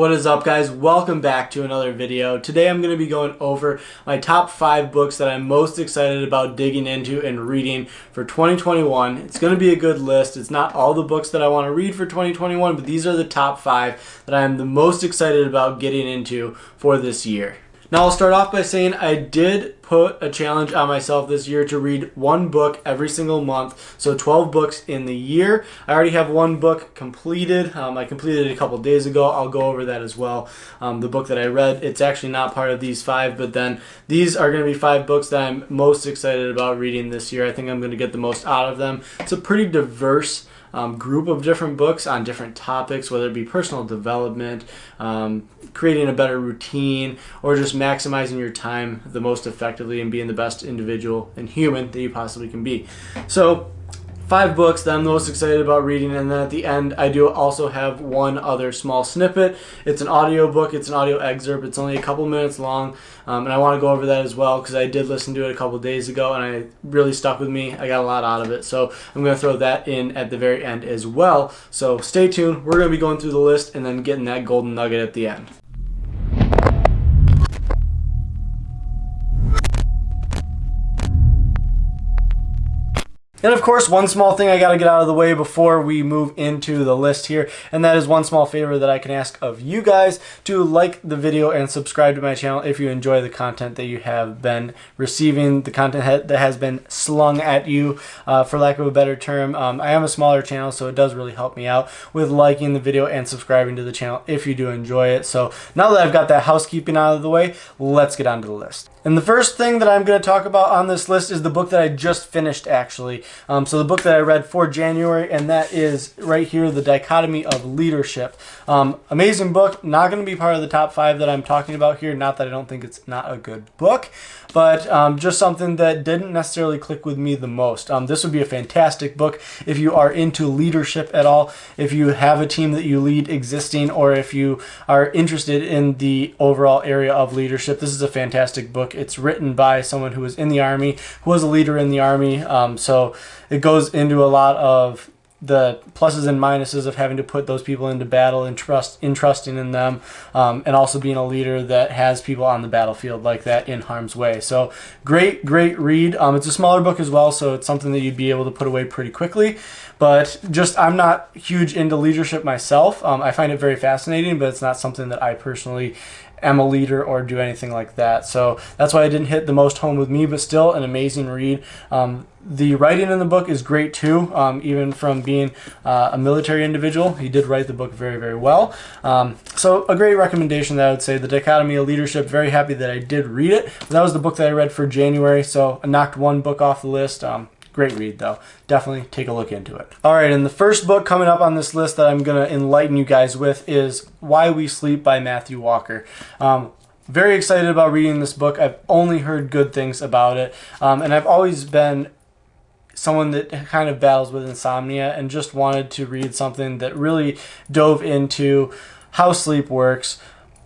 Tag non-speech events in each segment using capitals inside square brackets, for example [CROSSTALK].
What is up guys? Welcome back to another video. Today I'm going to be going over my top 5 books that I'm most excited about digging into and reading for 2021. It's going to be a good list. It's not all the books that I want to read for 2021, but these are the top 5 that I'm the most excited about getting into for this year. Now I'll start off by saying I did put a challenge on myself this year to read one book every single month. So 12 books in the year. I already have one book completed. Um, I completed it a couple days ago. I'll go over that as well. Um, the book that I read, it's actually not part of these five, but then these are going to be five books that I'm most excited about reading this year. I think I'm going to get the most out of them. It's a pretty diverse um, group of different books on different topics, whether it be personal development, um, creating a better routine, or just maximizing your time the most effectively and being the best individual and human that you possibly can be. So five books that I'm most excited about reading and then at the end I do also have one other small snippet. It's an audio book, it's an audio excerpt, it's only a couple minutes long um, and I want to go over that as well because I did listen to it a couple days ago and I really stuck with me. I got a lot out of it so I'm going to throw that in at the very end as well. So stay tuned, we're going to be going through the list and then getting that golden nugget at the end. And of course, one small thing I got to get out of the way before we move into the list here, and that is one small favor that I can ask of you guys to like the video and subscribe to my channel if you enjoy the content that you have been receiving, the content that has been slung at you, uh, for lack of a better term. Um, I am a smaller channel, so it does really help me out with liking the video and subscribing to the channel if you do enjoy it. So now that I've got that housekeeping out of the way, let's get on to the list. And the first thing that I'm going to talk about on this list is the book that I just finished actually. Um, so the book that I read for January, and that is right here, The Dichotomy of Leadership. Um, amazing book, not going to be part of the top five that I'm talking about here. Not that I don't think it's not a good book, but um, just something that didn't necessarily click with me the most. Um, this would be a fantastic book if you are into leadership at all, if you have a team that you lead existing, or if you are interested in the overall area of leadership. This is a fantastic book. It's written by someone who was in the Army, who was a leader in the Army. Um, so it goes into a lot of the pluses and minuses of having to put those people into battle and trust entrusting in them um, and also being a leader that has people on the battlefield like that in harm's way. So great great read. Um, it's a smaller book as well so it's something that you'd be able to put away pretty quickly. But just i'm not huge into leadership myself. Um, i find it very fascinating but it's not something that i personally am a leader or do anything like that. So that's why I didn't hit the most home with me, but still an amazing read. Um, the writing in the book is great too, um, even from being uh, a military individual. He did write the book very, very well. Um, so a great recommendation that I would say, The Dichotomy of Leadership. Very happy that I did read it. That was the book that I read for January, so I knocked one book off the list. Um, Great read though. Definitely take a look into it. All right, and the first book coming up on this list that I'm gonna enlighten you guys with is Why We Sleep by Matthew Walker. Um, very excited about reading this book. I've only heard good things about it, um, and I've always been someone that kind of battles with insomnia and just wanted to read something that really dove into how sleep works,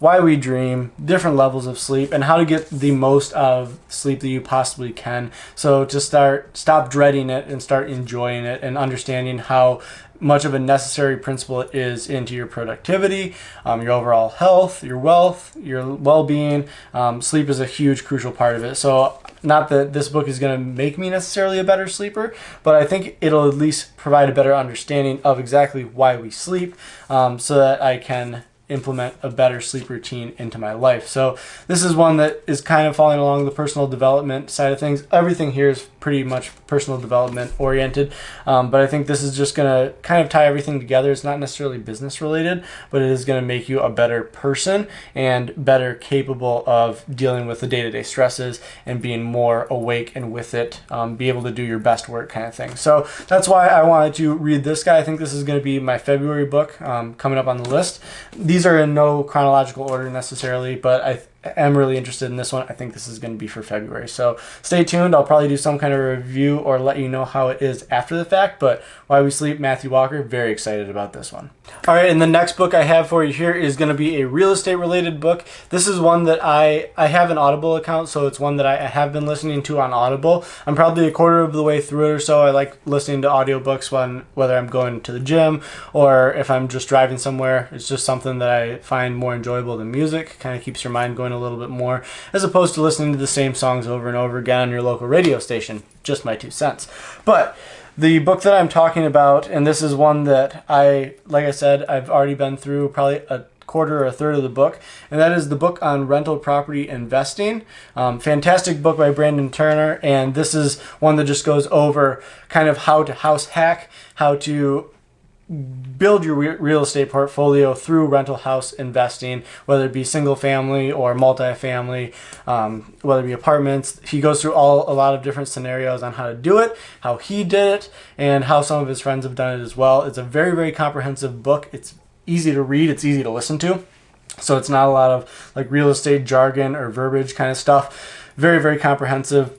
why we dream, different levels of sleep, and how to get the most of sleep that you possibly can. So to start, stop dreading it and start enjoying it and understanding how much of a necessary principle it is into your productivity, um, your overall health, your wealth, your well-being. Um, sleep is a huge, crucial part of it. So not that this book is going to make me necessarily a better sleeper, but I think it'll at least provide a better understanding of exactly why we sleep um, so that I can implement a better sleep routine into my life. So this is one that is kind of falling along the personal development side of things. Everything here is pretty much personal development oriented, um, but I think this is just going to kind of tie everything together. It's not necessarily business related, but it is going to make you a better person and better capable of dealing with the day-to-day -day stresses and being more awake and with it, um, be able to do your best work kind of thing. So that's why I wanted to read this guy. I think this is going to be my February book um, coming up on the list. These are in no chronological order necessarily, but I am really interested in this one. I think this is going to be for February. So stay tuned. I'll probably do some kind of review or let you know how it is after the fact. But Why We Sleep, Matthew Walker, very excited about this one. All right, and the next book I have for you here is going to be a real estate related book. This is one that I I have an Audible account, so it's one that I have been listening to on Audible. I'm probably a quarter of the way through it or so. I like listening to audiobooks when whether I'm going to the gym or if I'm just driving somewhere. It's just something that I find more enjoyable than music. Kind of keeps your mind going a little bit more as opposed to listening to the same songs over and over again on your local radio station. Just my two cents. But the book that I'm talking about, and this is one that I, like I said, I've already been through probably a quarter or a third of the book, and that is the book on rental property investing. Um, fantastic book by Brandon Turner, and this is one that just goes over kind of how to house hack, how to build your real estate portfolio through rental house investing, whether it be single family or multifamily, um, whether it be apartments. He goes through all a lot of different scenarios on how to do it, how he did it, and how some of his friends have done it as well. It's a very, very comprehensive book. It's easy to read, it's easy to listen to. So it's not a lot of like real estate jargon or verbiage kind of stuff. Very, very comprehensive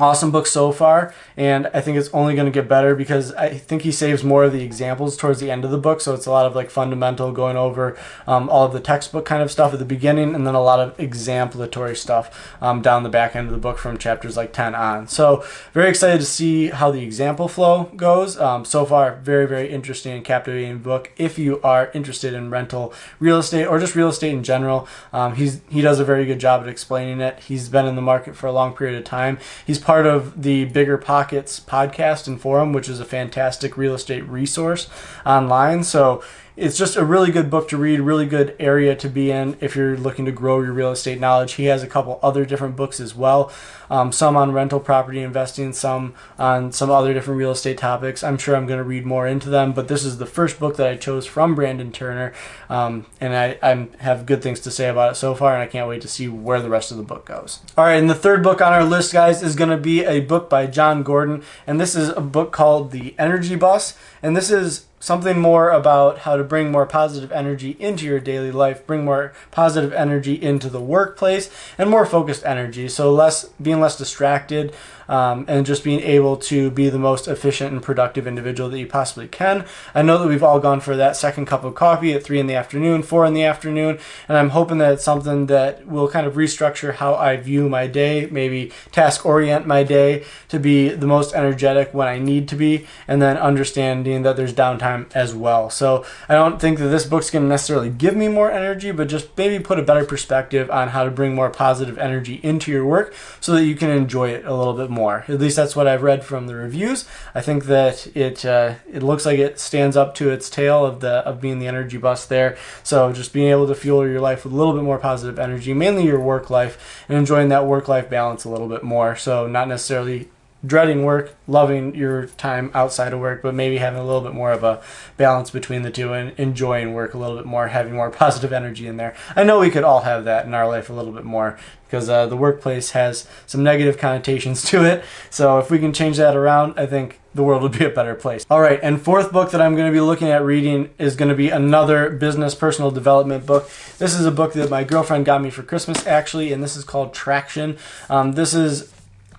awesome book so far and i think it's only going to get better because i think he saves more of the examples towards the end of the book so it's a lot of like fundamental going over um, all of the textbook kind of stuff at the beginning and then a lot of exemplatory stuff um, down the back end of the book from chapters like 10 on. So very excited to see how the example flow goes. Um, so far very very interesting and captivating book. If you are interested in rental real estate or just real estate in general um, he's he does a very good job at explaining it. He's been in the market for a long period of time. He's part of the Bigger Pockets podcast and forum, which is a fantastic real estate resource online. So it's just a really good book to read, really good area to be in if you're looking to grow your real estate knowledge. He has a couple other different books as well, um, some on rental property investing, some on some other different real estate topics. I'm sure I'm going to read more into them, but this is the first book that I chose from Brandon Turner, um, and I I'm, have good things to say about it so far, and I can't wait to see where the rest of the book goes. All right, and the third book on our list, guys, is going to be a book by Jon Gordon, and this is a book called The Energy Bus, and this is something more about how to bring more positive energy into your daily life, bring more positive energy into the workplace, and more focused energy. So less being less distracted, um, and just being able to be the most efficient and productive individual that you possibly can. I know that we've all gone for that second cup of coffee at three in the afternoon, four in the afternoon, and I'm hoping that it's something that will kind of restructure how I view my day, maybe task orient my day to be the most energetic when I need to be, and then understanding that there's downtime as well. So I don't think that this book's going to necessarily give me more energy, but just maybe put a better perspective on how to bring more positive energy into your work so that you can enjoy it a little bit more. At least that's what I've read from the reviews. I think that it uh, it looks like it stands up to its tail of the of being the energy bus there. So just being able to fuel your life with a little bit more positive energy, mainly your work life, and enjoying that work life balance a little bit more. So not necessarily dreading work, loving your time outside of work, but maybe having a little bit more of a balance between the two and enjoying work a little bit more, having more [LAUGHS] positive energy in there. I know we could all have that in our life a little bit more because uh, the workplace has some negative connotations [LAUGHS] to it. So if we can change that around, I think the world would be a better place. All right, and fourth book that I'm going to be looking at reading is going to be another business personal development book. This is a book that my girlfriend got me for Christmas, actually, and this is called Traction. Um, this is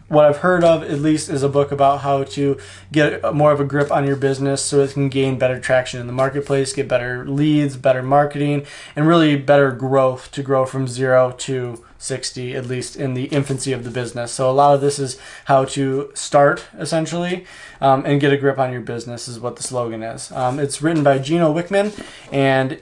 what I've heard of at least is a book about how to get more of a grip on your business so it can gain better traction in the marketplace, get better leads, better marketing, and really better growth to grow from zero to 60, at least in the infancy of the business. So a lot of this is how to start essentially um, and get a grip on your business is what the slogan is. Um, it's written by Gino Wickman and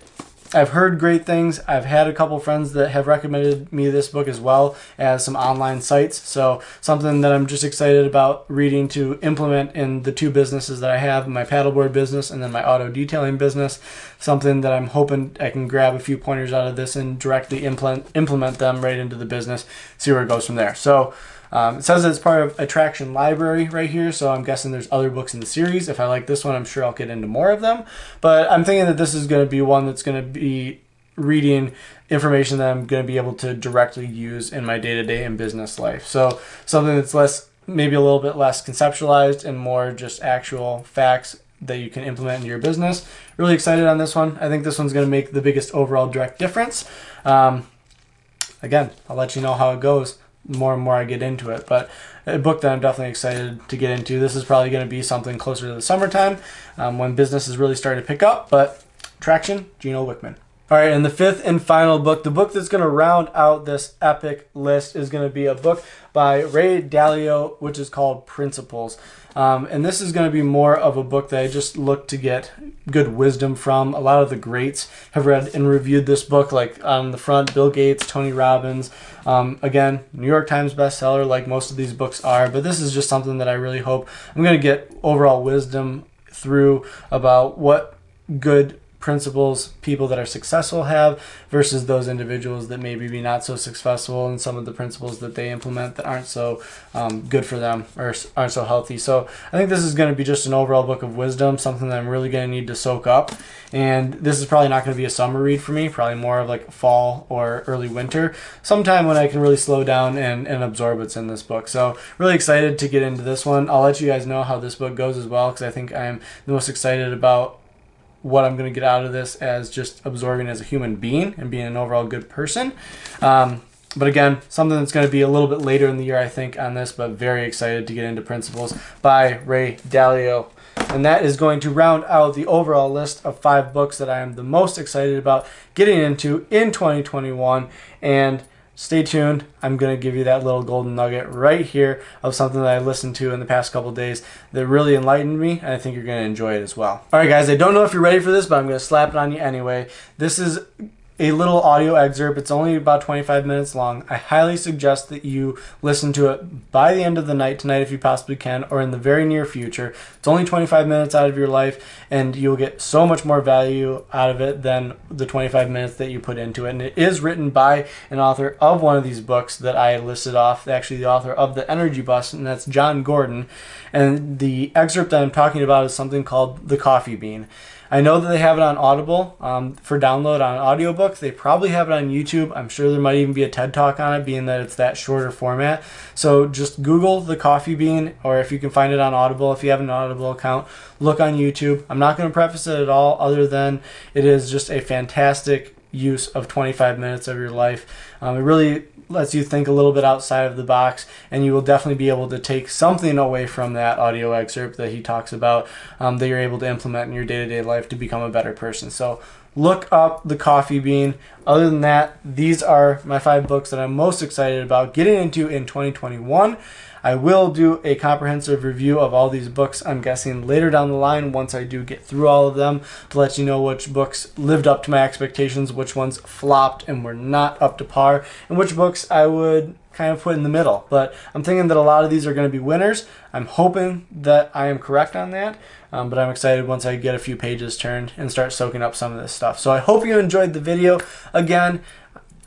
I've heard great things. I've had a couple friends that have recommended me this book as well as some online sites. So something that I'm just excited about reading to implement in the two businesses that I have, my paddleboard business and then my auto detailing business. Something that I'm hoping I can grab a few pointers out of this and directly implement implement them right into the business, see where it goes from there. So um, it says it's part of a Traction Library right here, so I'm guessing there's other books in the series. If I like this one, I'm sure I'll get into more of them. But I'm thinking that this is going to be one that's going to be reading information that I'm going to be able to directly use in my day to day and business life. So something that's less, maybe a little bit less conceptualized and more just actual facts that you can implement in your business. Really excited on this one. I think this one's going to make the biggest overall direct difference. Um, again, I'll let you know how it goes more and more I get into it. But a book that I'm definitely excited to get into. This is probably going to be something closer to the summertime um, when business is really starting to pick up. But Traction, Gino Wickman. All right, and the fifth and final book, the book that's going to round out this epic list is going to be a book by Ray Dalio, which is called Principles. Um, and this is going to be more of a book that I just look to get good wisdom from. A lot of the greats have read and reviewed this book, like on the front, Bill Gates, Tony Robbins. Um, again, New York Times bestseller, like most of these books are. But this is just something that I really hope I'm going to get overall wisdom through about what good principles people that are successful have versus those individuals that maybe be not so successful and some of the principles that they implement that aren't so um, good for them or aren't so healthy. So I think this is going to be just an overall book of wisdom, something that I'm really going to need to soak up. And this is probably not going to be a summer read for me, probably more of like fall or early winter, sometime when I can really slow down and, and absorb what's in this book. So really excited to get into this one. I'll let you guys know how this book goes as well because I think I'm the most excited about what I'm going to get out of this as just absorbing as a human being and being an overall good person. Um, but again, something that's going to be a little bit later in the year, I think, on this, but very excited to get into Principles by Ray Dalio. And that is going to round out the overall list of five books that I am the most excited about getting into in 2021. And stay tuned. I'm going to give you that little golden nugget right here of something that I listened to in the past couple days that really enlightened me, and I think you're going to enjoy it as well. All right, guys, I don't know if you're ready for this, but I'm going to slap it on you anyway. This is a little audio excerpt. It's only about 25 minutes long. I highly suggest that you listen to it by the end of the night tonight if you possibly can, or in the very near future. It's only 25 minutes out of your life, and you'll get so much more value out of it than the 25 minutes that you put into it. And it is written by an author of one of these books that I listed off, actually, the author of The Energy Bus, and that's Jon Gordon. And the excerpt that I'm talking about is something called The Coffee Bean. I know that they have it on Audible um, for download on audiobook. They probably have it on YouTube. I'm sure there might even be a TED Talk on it, being that it's that shorter format. So just Google the Coffee Bean, or if you can find it on Audible, if you have an Audible account, look on YouTube. I'm not going to preface it at all, other than it is just a fantastic use of 25 minutes of your life. Um, it really lets you think a little bit outside of the box, and you will definitely be able to take something away from that audio excerpt that he talks about um, that you're able to implement in your day to day life to become a better person. So, look up the coffee bean. Other than that, these are my five books that I'm most excited about getting into in 2021. I will do a comprehensive review of all these books, I'm guessing, later down the line once I do get through all of them to let you know which books lived up to my expectations, which ones flopped and were not up to par, and which books I would kind of put in the middle. But I'm thinking that a lot of these are going to be winners. I'm hoping that I am correct on that. Um, but I'm excited once I get a few pages turned and start soaking up some of this stuff. So I hope you enjoyed the video. Again,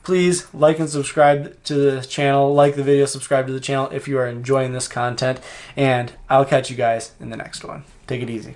please like and subscribe to the channel like the video subscribe to the channel if you are enjoying this content and i'll catch you guys in the next one. Take it easy